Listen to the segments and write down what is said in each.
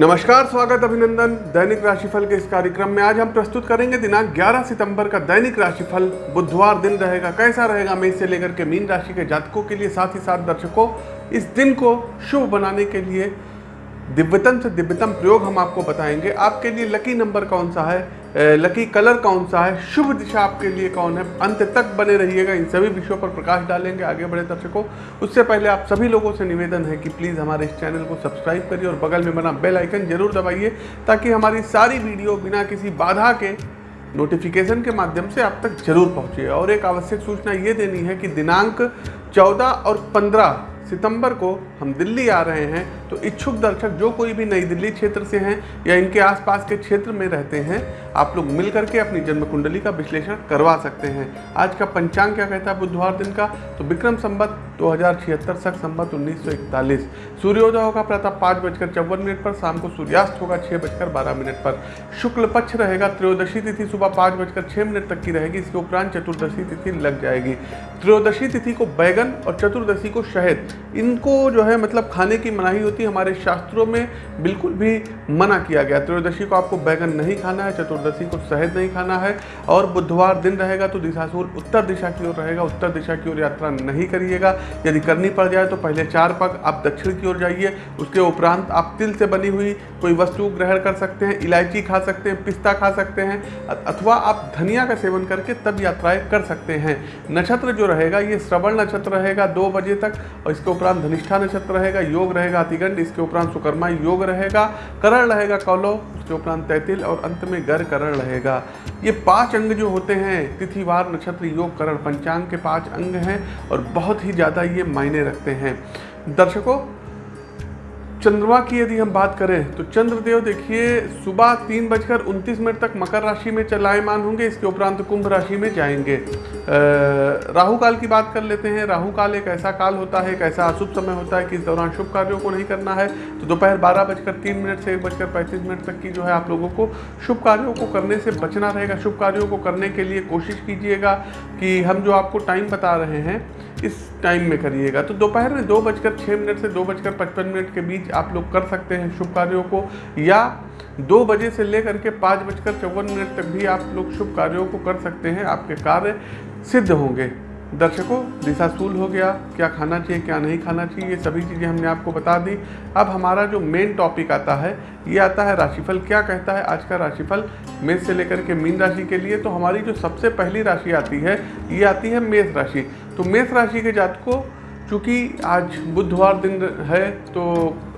नमस्कार, स्वागत अभिनंदन। दैनिक राशिफल के इस कार्यक्रम में आज हम प्रस्तुत करेंगे दिनांक 11 सितंबर का दैनिक राशिफल। बुधवार दिन रहेगा, कैसा रहेगा मेष से लेकर के मीन राशि के जातकों के लिए, साथ ही साथ दर्शकों, इस दिन को शुभ बनाने के लिए दिव्यतम से दिव्यतम प्रयोग हम आपको बताएँगे। आपके लिए लकी नंबर कौन सा है? लकी कलर कौन सा है? शुभ दिशा आपके लिए कौन है? अंत तक बने रहिएगा। इन सभी विषयों पर प्रकाश डालेंगे आगे बढ़े दर्शकों। उससे पहले आप सभी लोगों से निवेदन है कि प्लीज़ हमारे इस चैनल को सब्सक्राइब करिए और बगल में बना बेल आइकन ज़रूर दबाइए, ताकि हमारी सारी वीडियो बिना किसी बाधा के नोटिफिकेशन के माध्यम से आप तक ज़रूर पहुँचे। और एक आवश्यक सूचना ये देनी है कि दिनांक 14 और 15 सितंबर को हम दिल्ली आ रहे हैं तो इच्छुक दर्शक जो कोई भी नई दिल्ली क्षेत्र से हैं या इनके आसपास के क्षेत्र में रहते हैं, आप लोग मिल करके अपनी जन्म कुंडली का विश्लेषण करवा सकते हैं। आज का पंचांग क्या कहता है बुधवार दिन का? तो विक्रम संबत, दो हज़ार छिहत्तर सख संबत, उन्नीस सौ इकतालीस। सूर्योदय होगा प्रातः पाँच बजकर चौवन मिनट पर, शाम को सूर्यास्त होगा छः बजकर बारह मिनट पर। शुक्ल पक्ष रहेगा, त्रयोदशी तिथि सुबह पाँच बजकर छः मिनट तक की रहेगी, इसके उपरांत चतुर्दशी तिथि लग जाएगी। त्रयोदशी तिथि को बैगन और चतुर्दशी को शहद। इनको जो है मतलब खाने की मनाही होती है, हमारे शास्त्रों में बिल्कुल भी मना किया गया। त्रयोदशी को आपको बैगन नहीं खाना है, चतुर्दशी को शहद नहीं खाना है और बुधवार दिन रहेगा तो दिशाशूल उत्तर दिशा की ओर रहेगा, उत्तर दिशा की ओर यात्रा नहीं करिएगा। यदि करनी पड़ जाए तो पहले चार पग आप दक्षिण की ओर जाइए, उसके उपरांत आप तिल से बनी हुई कोई वस्तु ग्रहण कर सकते हैं, इलायची खा सकते हैं, पिस्ता खा सकते हैं अथवा आप धनिया का सेवन करके तब यात्राएँ कर सकते हैं। नक्षत्र जो रहेगा, ये श्रवण नक्षत्र रहेगा, दो बजे तक और इसके उपरांत धनिष्ठा नक्षत्र रहेगा, योग रहेगा अतिगंड, इसके उपरांत सुकर्मा योग रहेगा, करण रहेगा कौलो उसके उपरांत तैतिल और अंत में गर करण रहेगा। ये पाँच अंग जो होते हैं, तिथिवार, नक्षत्र, योग, करण, पंचांग के पाँच अंग हैं और बहुत ही ज़्यादा ये मायने रखते हैं। दर्शकों चंद्रमा की यदि हम बात करें तो चंद्रदेव देखिए, सुबह तीन बजकर उनतीस मिनट तक मकर राशि में चलायमान होंगे, इसके उपरांत कुंभ राशि में जाएँगे। राहु काल की बात कर लेते हैं। राहु काल एक ऐसा काल होता है, एक ऐसा अशुभ समय होता है कि इस दौरान शुभ कार्यों को नहीं करना है। तो दोपहर बारह बजकर तीन मिनट से एक बजकर पैंतीस मिनट तक की जो है आप लोगों को शुभ कार्यों को करने से बचना रहेगा। शुभ कार्यों को करने के लिए कोशिश कीजिएगा कि हम जो आपको टाइम बता रहे हैं, इस टाइम में करिएगा। तो दोपहर में दो बजकर छः मिनट से दो बजकर पचपन मिनट के बीच आप लोग कर सकते हैं शुभ कार्यों को, या दो बजे से लेकर के पाँच बजकर चौवन मिनट तक भी आप लोग शुभ कार्यों को कर सकते हैं, आपके कार्य सिद्ध होंगे। दर्शकों, दिशाशूल हो गया, क्या खाना चाहिए, क्या नहीं खाना चाहिए, ये सभी चीज़ें हमने आपको बता दी। अब हमारा जो मेन टॉपिक आता है, ये आता है राशिफल। क्या कहता है आज का राशिफल? मेष से लेकर के मीन राशि के लिए तो हमारी जो सबसे पहली राशि आती है, ये आती है मेष राशि। तो मेष राशि के जातकों चूँकि आज बुधवार दिन है तो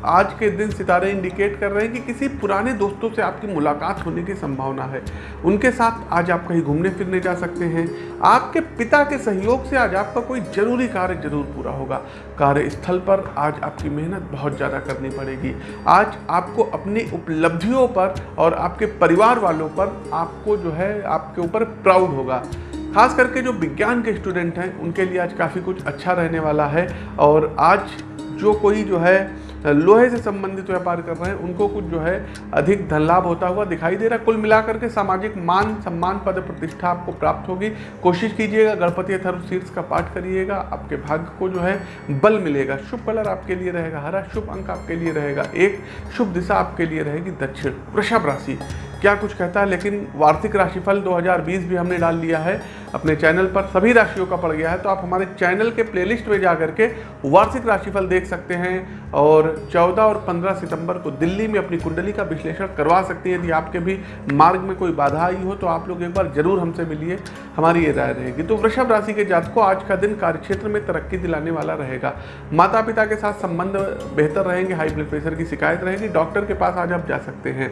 आज के दिन सितारे इंडिकेट कर रहे हैं कि किसी पुराने दोस्तों से आपकी मुलाकात होने की संभावना है। उनके साथ आज आप कहीं घूमने फिरने जा सकते हैं। आपके पिता के सहयोग से आज आपका कोई ज़रूरी कार्य ज़रूर पूरा होगा। कार्यस्थल पर आज आपकी मेहनत बहुत ज़्यादा करनी पड़ेगी। आज आपको अपनी उपलब्धियों पर और आपके परिवार वालों पर आपको जो है, आपके ऊपर प्राउड होगा। खास करके जो विज्ञान के स्टूडेंट हैं, उनके लिए आज काफ़ी कुछ अच्छा रहने वाला है। और आज जो कोई जो है लोहे से संबंधित व्यापार कर रहे हैं, उनको कुछ जो है अधिक धन लाभ होता हुआ दिखाई दे रहा है। कुल मिलाकर के सामाजिक मान सम्मान पद प्रतिष्ठा आपको प्राप्त होगी। कोशिश कीजिएगा, गणपति अथर्व शीर्ष का पाठ करिएगा, आपके भाग्य को जो है बल मिलेगा। शुभ कलर आपके लिए रहेगा, हरा शुभ अंक आपके लिए रहेगा, एक शुभ दिशा आपके लिए रहेगी दक्षिण। वृषभ राशि, क्या कुछ कहता है, लेकिन वार्षिक राशिफल 2020 भी हमने डाल लिया है, अपने चैनल पर सभी राशियों का पड़ गया है तो आप हमारे चैनल के प्लेलिस्ट में जा करके वार्षिक राशिफल देख सकते हैं, और 14 और 15 सितंबर को दिल्ली में अपनी कुंडली का विश्लेषण करवा सकते हैं। यदि आपके भी मार्ग में कोई बाधा आई हो तो आप लोग एक बार ज़रूर हमसे मिलिए, हमारी ये राय रहेगी। तो वृषभ राशि के जातकों, आज का दिन कार्यक्षेत्र में तरक्की दिलाने वाला रहेगा। माता पिता के साथ संबंध बेहतर रहेंगे हाई ब्लड प्रेशर की शिकायत रहेगी डॉक्टर के पास आज आप जा सकते हैं।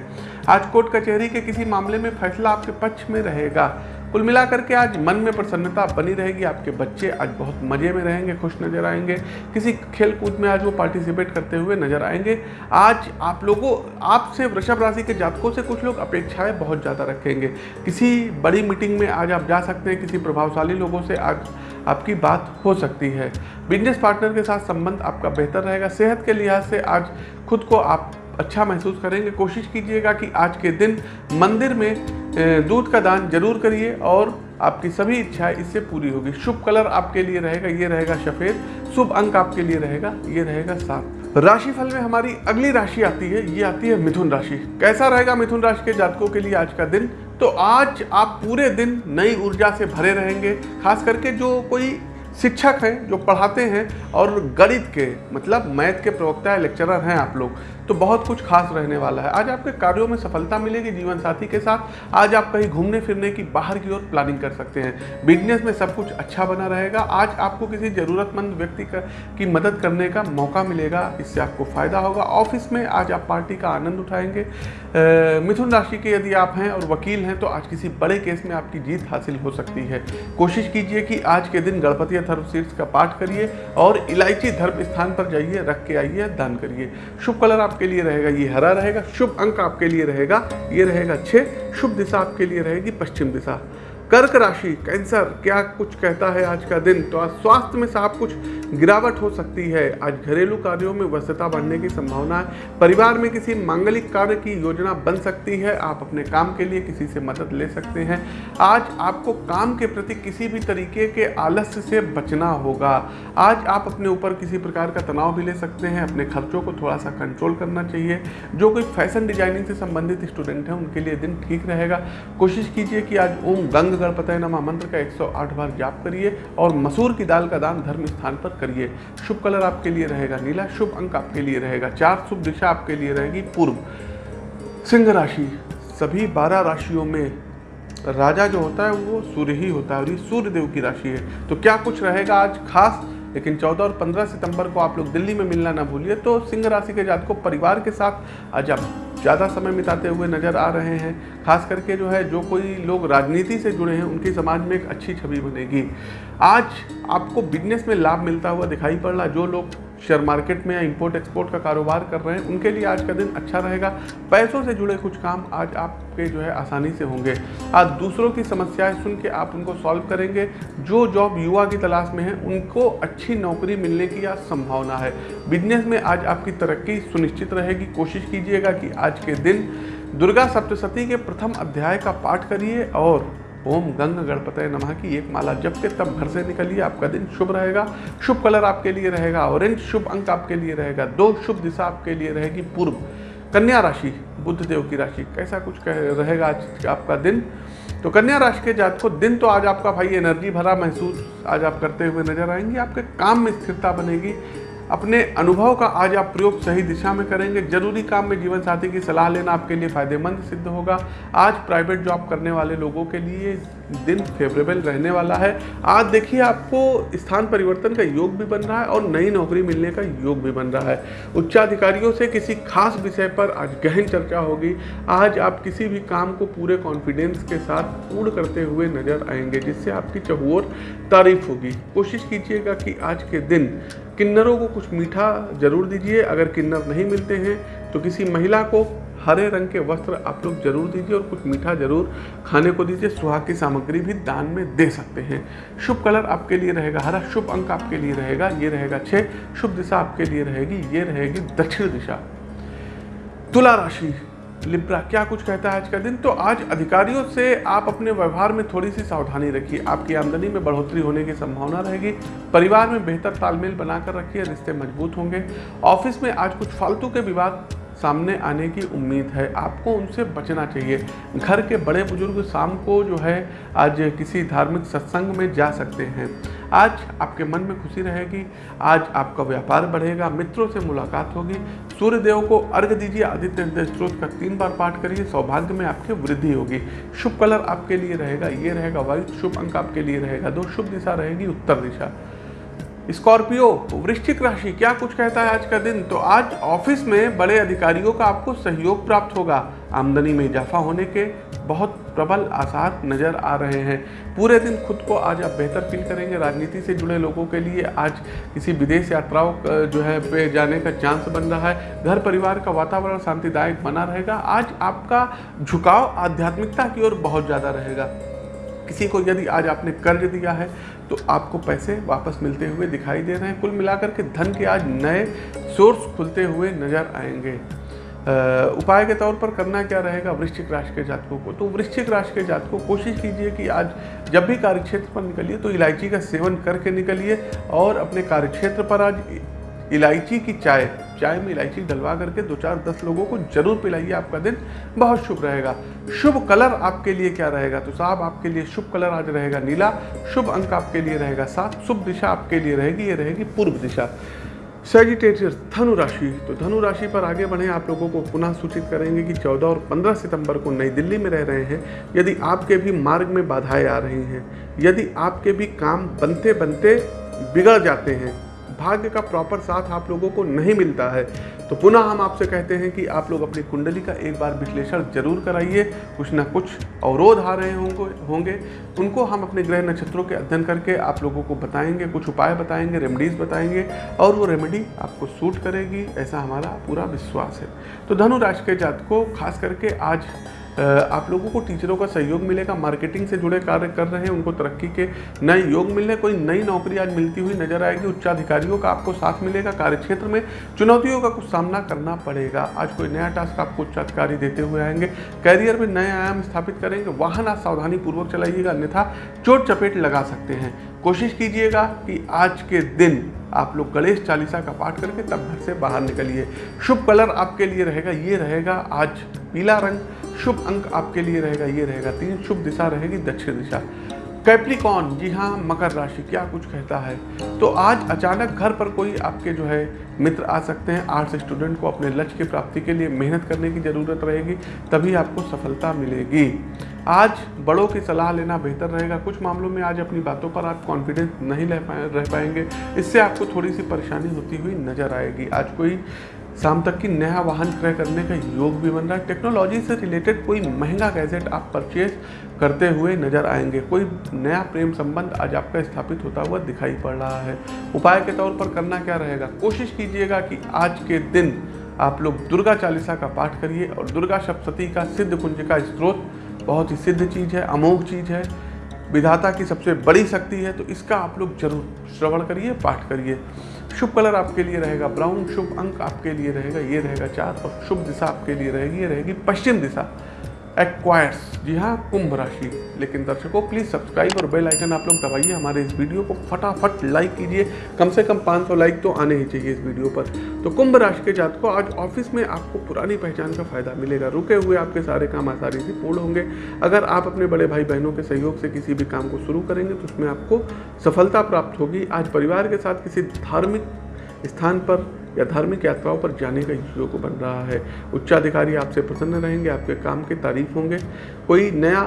आज कोर्ट कचहरी के किसी मामले में फैसला आपके पक्ष में रहेगा। कुल मिलाकर के आज मन में प्रसन्नता बनी रहेगी, आपके बच्चे आज बहुत मज़े में रहेंगे, खुश नज़र आएँगे। किसी खेल कूद में आज वो पार्टिसिपेट करते हुए नज़र आएँगे। आज आप लोगों, आपसे वृषभ राशि के जातकों से कुछ लोग अपेक्षाएँ बहुत ज़्यादा रखेंगे। किसी बड़ी मीटिंग में आज आप जा सकते हैं, किसी प्रभावशाली लोगों से आज आपकी बात हो सकती है। बिज़नेस पार्टनर के साथ संबंध आपका बेहतर रहेगा। सेहत के लिहाज से आज खुद को आप अच्छा महसूस करेंगे। कोशिश कीजिएगा कि आज के दिन मंदिर में दूध का दान ज़रूर करिए और आपकी सभी इच्छाएँ इससे पूरी होगी। शुभ कलर आपके लिए रहेगा, ये रहेगा सफ़ेद। शुभ अंक आपके लिए रहेगा, ये रहेगा सात। राशिफल में हमारी अगली राशि आती है, ये आती है मिथुन राशि। कैसा रहेगा मिथुन राशि के जातकों के लिए आज का दिन? तो आज आप पूरे दिन नई ऊर्जा से भरे रहेंगे, खास करके जो कोई शिक्षक हैं, जो पढ़ाते हैं और गणित के मतलब मैथ के प्रवक्ता या लेक्चरर हैं आप लोग। तो बहुत कुछ खास रहने वाला है। आज आपके कार्यों में सफलता मिलेगी जीवन साथी के साथ। आज आप कहीं घूमने फिरने की बाहर की ओर प्लानिंग कर सकते हैं। बिज़नेस में सब कुछ अच्छा बना रहेगा। आज आपको किसी ज़रूरतमंद व्यक्ति का मदद करने का मौका मिलेगा। इससे आपको फ़ायदा होगा। ऑफ़िस में आज आप पार्टी का आनंद उठाएँगे। मिथुन राशि के यदि आप हैं और वकील हैं तो आज किसी बड़े केस में आपकी जीत हासिल हो सकती है। कोशिश कीजिए कि आज के दिन गणपति धर्म शीर्ष का पाठ करिए और इलायची धर्म स्थान पर जाइए, रख के आइए, दान करिए। शुभ कलर आपके लिए रहेगा, ये हरा रहेगा, शुभ अंक आपके लिए रहेगा, ये रहेगा छः शुभ दिशा आपके लिए रहेगी पश्चिम दिशा। कर्क राशि, कैंसर, क्या कुछ कहता है आज का दिन? तो आज स्वास्थ्य में साफ़ कुछ गिरावट हो सकती है। आज घरेलू कार्यों में व्यस्तता बढ़ने की संभावना है। परिवार में किसी मांगलिक कार्य की योजना बन सकती है। आप अपने काम के लिए किसी से मदद ले सकते हैं। आज आपको काम के प्रति किसी भी तरीके के आलस्य से बचना होगा। आज आप अपने ऊपर किसी प्रकार का तनाव भी ले सकते हैं। अपने खर्चों को थोड़ा सा कंट्रोल करना चाहिए। जो कोई फ़ैशन डिज़ाइनिंग से संबंधित स्टूडेंट हैं, उनके लिए दिन ठीक रहेगा। कोशिश कीजिए कि आज ओम गंग गणपतय नमा मंत्र का 108 बार जाप करिए और मसूर की दाल का दान धर्म स्थान पर करिए। शुभ कलर आपके लिए रहेगा नीला, शुभ अंक आपके लिए रहेगा, चार शुभ दिशा आपके लिए रहेगी पूर्व। सिंह राशि, सभी बारह राशियों में राजा जो होता है, वो सूर्य ही होता है और ये सूर्य देव की राशि है। तो क्या कुछ रहेगा आज खास? लेकिन 14 और 15 सितंबर को आप लोग दिल्ली में मिलना ना भूलिए तो सिंह राशि के जात को परिवार के साथ आज आप ज़्यादा समय बिताते हुए नज़र आ रहे हैं, खास करके जो है, जो कोई लोग राजनीति से जुड़े हैं, उनकी समाज में एक अच्छी छवि बनेगी। आज आपको बिज़नेस में लाभ मिलता हुआ दिखाई पड़ रहा जो लोग शेयर मार्केट में या इंपोर्ट एक्सपोर्ट का कारोबार कर रहे हैं, उनके लिए आज का दिन अच्छा रहेगा। पैसों से जुड़े कुछ काम आज आपके जो है आसानी से होंगे। आज दूसरों की समस्याएँ सुन के आप उनको सॉल्व करेंगे। जो जॉब युवा की तलाश में है, उनको अच्छी नौकरी मिलने की आज संभावना है। बिज़नेस में आज आपकी तरक्की सुनिश्चित रहेगी। कोशिश कीजिएगा कि आज के दिन दुर्गा सप्तशती के प्रथम अध्याय का पाठ करिए और ओम गंग गणपतय नमः की एक माला जब के तब घर से निकलिए, आपका दिन शुभ रहेगा। शुभ कलर आपके लिए रहेगा ऑरेंज शुभ अंक आपके लिए रहेगा, दो शुभ दिशा आपके लिए रहेगी, पूर्व। कन्या राशि बुद्ध देव की राशि, कैसा कुछ कह रहेगा आज आपका दिन? तो कन्या राशि के जात को दिन तो आज आपका भाई एनर्जी भरा महसूस आज आप करते हुए नज़र आएँगे, आपके काम में स्थिरता बनेगी अपने अनुभव का आज आप प्रयोग सही दिशा में करेंगे। ज़रूरी काम में जीवन साथी की सलाह लेना आपके लिए फ़ायदेमंद सिद्ध होगा। आज प्राइवेट जॉब करने वाले लोगों के लिए दिन फेवरेबल रहने वाला है। आज देखिए आपको स्थान परिवर्तन का योग भी बन रहा है और नई नौकरी मिलने का योग भी बन रहा है। उच्चाधिकारियों से किसी खास विषय पर आज गहन चर्चा होगी। आज आप किसी भी काम को पूरे कॉन्फिडेंस के साथ पूर्ण करते हुए नज़र आएँगे, जिससे आपकी चहुओर तारीफ़ होगी। कोशिश कीजिएगा कि आज के दिन किन्नरों को कुछ मीठा ज़रूर दीजिए। अगर किन्नर नहीं मिलते हैं तो किसी महिला को हरे रंग के वस्त्र आप लोग ज़रूर दीजिए और कुछ मीठा ज़रूर खाने को दीजिए। सुहाग की सामग्री भी दान में दे सकते हैं। शुभ कलर आपके लिए रहेगा हरा, शुभ अंक आपके लिए रहेगा, ये रहेगा छः शुभ दिशा आपके लिए रहेगी, ये रहेगी दक्षिण दिशा। तुला राशि लिब्रा क्या कुछ कहता है आज का दिन? तो आज अधिकारियों से आप अपने व्यवहार में थोड़ी सी सावधानी रखिए। आपकी आमदनी में बढ़ोतरी होने की संभावना रहेगी। परिवार में बेहतर तालमेल बनाकर रखिए, रिश्ते मज़बूत होंगे। ऑफ़िस में आज कुछ फालतू के विवाद सामने आने की उम्मीद है। आपको उनसे बचना चाहिए। घर के बड़े बुज़ुर्ग शाम को जो है, आज किसी धार्मिक सत्संग में जा सकते हैं। आज आपके मन में खुशी रहेगी। आज आपका व्यापार बढ़ेगा। मित्रों से मुलाकात होगी। सूर्य देव को अर्घ दीजिए। आदित्य हृदय स्त्रोत का तीन बार पाठ करिए। सौभाग्य में आपकी वृद्धि होगी। शुभ कलर आपके लिए रहेगा। ये रहेगा वाइट शुभ अंक आपके लिए रहेगा। दो शुभ दिशा रहेगी। उत्तर दिशा। स्कॉर्पियो, वृश्चिक राशि, क्या कुछ कहता है आज का दिन? तो आज ऑफ़िस में बड़े अधिकारियों का आपको सहयोग प्राप्त होगा। आमदनी में इजाफा होने के बहुत प्रबल आसार नज़र आ रहे हैं। पूरे दिन खुद को आज आप बेहतर फील करेंगे। राजनीति से जुड़े लोगों के लिए आज किसी विदेश यात्राओं जो है, पे जाने का चांस बन रहा है। घर परिवार का वातावरण शांतिदायक बना रहेगा। आज आपका झुकाव आध्यात्मिकता की ओर बहुत ज़्यादा रहेगा। किसी को यदि आज आपने कर्ज दिया है तो आपको पैसे वापस मिलते हुए दिखाई दे रहे हैं। कुल मिलाकर के धन के आज नए सोर्स खुलते हुए नज़र आएँगे। उपाय के तौर पर करना क्या रहेगा वृश्चिक राशि के जातकों को? तो वृश्चिक राशि के जातकों कोशिश कीजिए कि आज जब भी कार्यक्षेत्र पर निकलिए तो इलायची का सेवन करके निकलिए और अपने कार्यक्षेत्र पर आज इलायची की चाय चाय में इलायची डलवा करके दो चार दस लोगों को ज़रूर पिलाइए आपका दिन। बहुत शुभ रहेगा। शुभ कलर आपके लिए क्या रहेगा? तो साहब, आपके लिए शुभ कलर आज रहेगा नीला, शुभ अंक आपके लिए रहेगा सात, शुभ दिशा आपके लिए रहेगी, ये रहेगी पूर्व दिशा। सेजिटेरियस धनु राशि। तो धनु राशि पर आगे बढ़े, आप लोगों को पुनः सूचित करेंगे कि 14 और 15 सितंबर को नई दिल्ली में रह रहे हैं। यदि आपके भी मार्ग में बाधाएँ आ रही हैं, यदि आपके भी काम बनते बनते बिगड़ जाते हैं भाग्य का प्रॉपर साथ आप लोगों को नहीं मिलता है। तो पुनः हम आपसे कहते हैं कि आप लोग अपनी कुंडली का एक बार विश्लेषण ज़रूर कराइए। कुछ ना कुछ अवरोध आ रहे होंगे होंगे। उनको हम अपने ग्रह नक्षत्रों के अध्ययन करके आप लोगों को बताएँगे, कुछ उपाय बताएँगे रेमेडीज़ बताएँगे और वो रेमेडी आपको सूट करेगी, ऐसा हमारा पूरा विश्वास है। तो धनु राशि के जात को खास करके आज आप लोगों को टीचरों का सहयोग मिलेगा, मार्केटिंग से जुड़े कार्य कर रहे हैं, उनको तरक्की के नए योग मिलने, कोई नई नौकरी आज मिलती हुई नज़र आएगी, उच्चाधिकारियों का आपको साथ मिलेगा, कार्यक्षेत्र में चुनौतियों का कुछ सामना करना पड़ेगा। आज कोई नया टास्क आपको उच्चाधिकारी देते हुए आएँगे कैरियर में नए आयाम स्थापित करेंगे, वाहन आज सावधानी पूर्वक चलाइएगा, अन्यथा चोट चपेट लगा सकते हैं। कोशिश कीजिएगा कि आज के दिन आप लोग गणेश चालीसा का पाठ करके तब घर से बाहर निकलिए। शुभ कलर आपके लिए रहेगा, ये रहेगा आज पीला रंग। शुभ अंक आपके लिए रहेगा, ये रहेगा, तीन शुभ दिशा रहेगी, दक्षिण दिशा। कैप्रिकॉन, जी हाँ मकर राशि, क्या कुछ कहता है? तो आज अचानक घर पर कोई आपके जो है मित्र आ सकते हैं, आर्ट्स स्टूडेंट को अपने लक्ष्य की प्राप्ति के लिए मेहनत करने की ज़रूरत रहेगी, तभी आपको सफलता मिलेगी। आज बड़ों की सलाह लेना बेहतर रहेगा। कुछ मामलों में आज अपनी बातों पर आप कॉन्फिडेंस नहीं रह पाएँगे। इससे आपको थोड़ी सी परेशानी होती हुई नज़र आएगी। आज कोई शाम तक की नया वाहन क्रय करने का योग भी बन रहा है। टेक्नोलॉजी से रिलेटेड कोई महँगा गैजेट आप परचेज करते हुए नज़र आएँगे। कोई नया प्रेम संबंध आज आपका स्थापित होता हुआ दिखाई पड़ रहा है। उपाय के तौर पर करना क्या रहेगा? कोशिश कीजिएगा कि आज के दिन आप लोग दुर्गा चालीसा का पाठ करिए और दुर्गा सप्तती का सिद्ध कुंज का स्त्रोत बहुत ही सिद्ध चीज़ है, अमोघ चीज़ है। विधाता की सबसे बड़ी शक्ति है तो इसका आप लोग ज़रूर श्रवण करिए, पाठ करिए। शुभ कलर आपके लिए रहेगा ब्राउन, शुभ अंक आपके लिए रहेगा, ये रहेगा चार, और शुभ दिशा आपके लिए रहेगी, ये रहेगी पश्चिम दिशा। एक्वायर्स जी हाँ कुंभ राशि। लेकिन दर्शकों प्लीज़ सब्सक्राइब और बेल आइकन आप लोग दबाइए हमारे इस वीडियो को। फटाफट लाइक कीजिए। कम से कम 500 लाइक तो आने ही चाहिए इस वीडियो पर। तो कुंभ राशि के जात को आज ऑफ़िस में आपको पुरानी पहचान का फ़ायदा मिलेगा। रुके हुए आपके सारे काम आसानी से पूर्ण होंगे। अगर आप अपने बड़े भाई बहनों के सहयोग से किसी भी काम को शुरू करेंगे तो उसमें आपको सफलता प्राप्त होगी। आज परिवार के साथ किसी धार्मिक स्थान पर या धार्मिक यात्राओं पर जाने का योग बन रहा है, उच्चाधिकारी आपसे प्रसन्न रहेंगे, आपके काम की तारीफ़ होंगे। कोई नया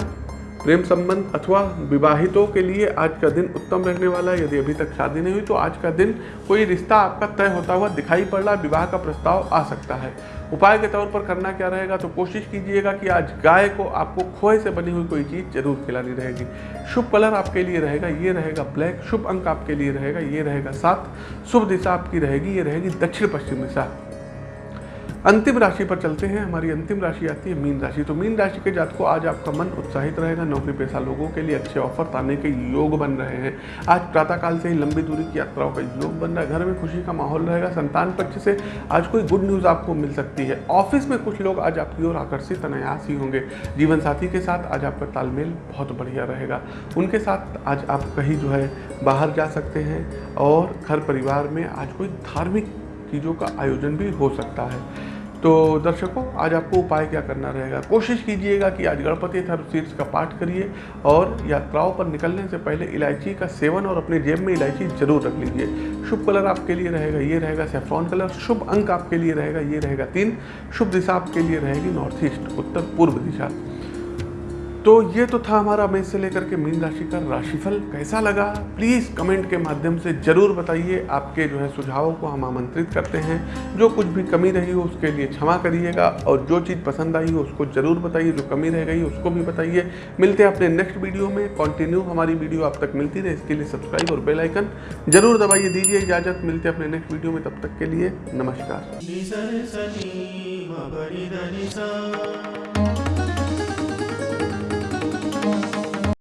प्रेम संबंध अथवा विवाहितों के लिए आज का दिन उत्तम रहने वाला है। यदि अभी तक शादी नहीं हुई तो आज का दिन कोई रिश्ता आपका तय होता हुआ दिखाई पड़ रहा विवाह का प्रस्ताव आ सकता है। उपाय के तौर पर करना क्या रहेगा? तो कोशिश कीजिएगा कि आज गाय को आपको खोए से बनी हुई कोई चीज़ ज़रूर खिलानी रहेगी। शुभ कलर आपके लिए रहेगा, ये रहेगा ब्लैक। शुभ अंक आपके लिए रहेगा, ये रहेगा सात। शुभ दिशा आपकी रहेगी, ये रहेगी दक्षिण पश्चिम दिशा। अंतिम राशि पर चलते हैं। हमारी अंतिम राशि आती है मीन राशि। तो मीन राशि के जात को आज आपका मन उत्साहित रहेगा। नौकरी पेशा लोगों के लिए अच्छे ऑफ़र आने के योग बन रहे हैं। आज प्रातःकाल से ही लंबी दूरी की यात्राओं का योग बन रहा है। घर में खुशी का माहौल रहेगा। संतान पक्ष से आज कोई गुड न्यूज़ आपको मिल सकती है। ऑफ़िस में कुछ लोग आज आपकी ओर आकर्षित, अनायास ही होंगे। जीवन साथी के साथ आज आपका तालमेल बहुत बढ़िया रहेगा। उनके साथ आज आप कहीं जो है बाहर जा सकते हैं और घर परिवार में आज कोई धार्मिक चीज़ों का आयोजन भी हो सकता है। तो दर्शकों, आज आपको उपाय क्या करना रहेगा? कोशिश कीजिएगा कि आज गणपति थर्म शीर्ष का पाठ करिए और यात्राओं पर निकलने से पहले इलायची का सेवन और अपने जेब में इलायची ज़रूर रख लीजिए। शुभ कलर आपके लिए रहेगा, ये रहेगा सेफ्रॉन कलर। शुभ अंक आपके लिए रहेगा, ये रहेगा तीन। शुभ दिशा आपके लिए रहेगी नॉर्थ ईस्ट उत्तर पूर्व दिशा। तो ये तो था हमारा मेष से लेकर के मीन राशि का राशिफल। कैसा लगा? प्लीज़ कमेंट के माध्यम से ज़रूर बताइए। आपके जो है सुझावों को हम आमंत्रित करते हैं। जो कुछ भी कमी रही हो, उसके लिए क्षमा करिएगा। और जो चीज़ पसंद आई हो, उसको ज़रूर बताइए। जो कमी रह गई, उसको भी बताइए। मिलते हैं अपने नेक्स्ट वीडियो में। कंटिन्यू हमारी वीडियो आप तक मिलती रहे। इसके लिए सब्सक्राइब और बेलाइकन ज़रूर दबाइए। दीजिए इजाज़त। मिलते अपने नेक्स्ट वीडियो में। तब तक के लिए नमस्कार।